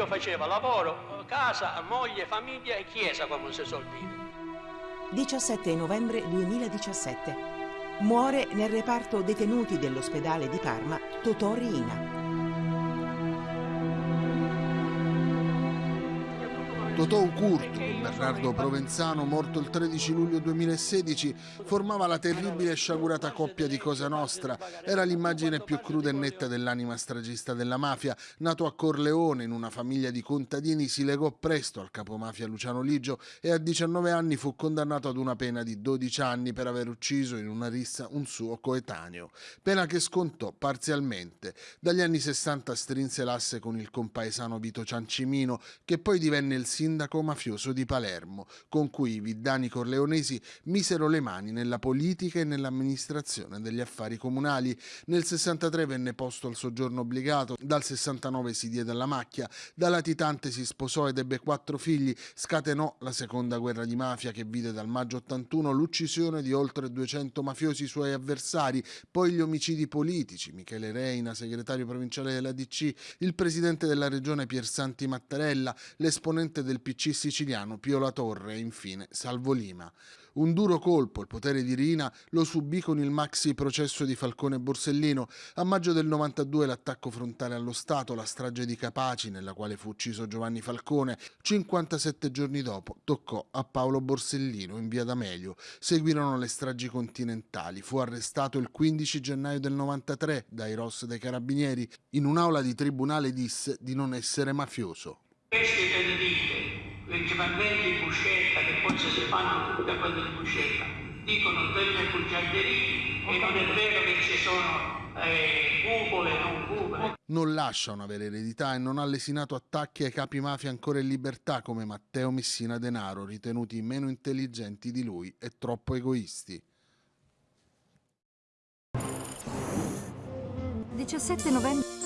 io facevo lavoro, casa, moglie, famiglia e chiesa, come si suol dire. 17 novembre 2017. Muore nel reparto detenuti dell'ospedale di Parma Totò Riina. Totò Ucurtu, Bernardo Provenzano, morto il 13 luglio 2016, formava la terribile e sciagurata coppia di Cosa Nostra. Era l'immagine più cruda e netta dell'anima stragista della mafia. Nato a Corleone, in una famiglia di contadini, si legò presto al capomafia Luciano Ligio e a 19 anni fu condannato ad una pena di 12 anni per aver ucciso in una rissa un suo coetaneo. Pena che scontò parzialmente. Dagli anni 60 strinse l'asse con il compaesano Vito Ciancimino, che poi divenne il sindaco sindaco mafioso di Palermo, con cui i viddani corleonesi misero le mani nella politica e nell'amministrazione degli affari comunali. Nel 63 venne posto al soggiorno obbligato, dal 69 si diede alla macchia, da latitante si sposò ed ebbe quattro figli, scatenò la seconda guerra di mafia che vide dal maggio 81 l'uccisione di oltre 200 mafiosi suoi avversari, poi gli omicidi politici, Michele Reina, segretario provinciale della DC, il presidente della regione Piersanti Mattarella, l'esponente del PC siciliano Pio La Torre e infine Salvo Lima. Un duro colpo, il potere di Rina, lo subì con il maxi processo di Falcone Borsellino. A maggio del 92 l'attacco frontale allo Stato, la strage di Capaci, nella quale fu ucciso Giovanni Falcone. 57 giorni dopo toccò a Paolo Borsellino in via D'Amelio. Seguirono le stragi continentali. Fu arrestato il 15 gennaio del 93 dai Ross dei Carabinieri. In un'aula di tribunale disse di non essere mafioso. Questi i dipendenti di Buscetta, che poi si fanno tutte quelle di Buscetta, dicono delle bugiarderie e non è vero che ci sono eh, cupole, non cupole. Non lascia una vera eredità e non ha lesinato attacchi ai capi mafia ancora in libertà come Matteo Messina Denaro, ritenuti meno intelligenti di lui e troppo egoisti. 17 novembre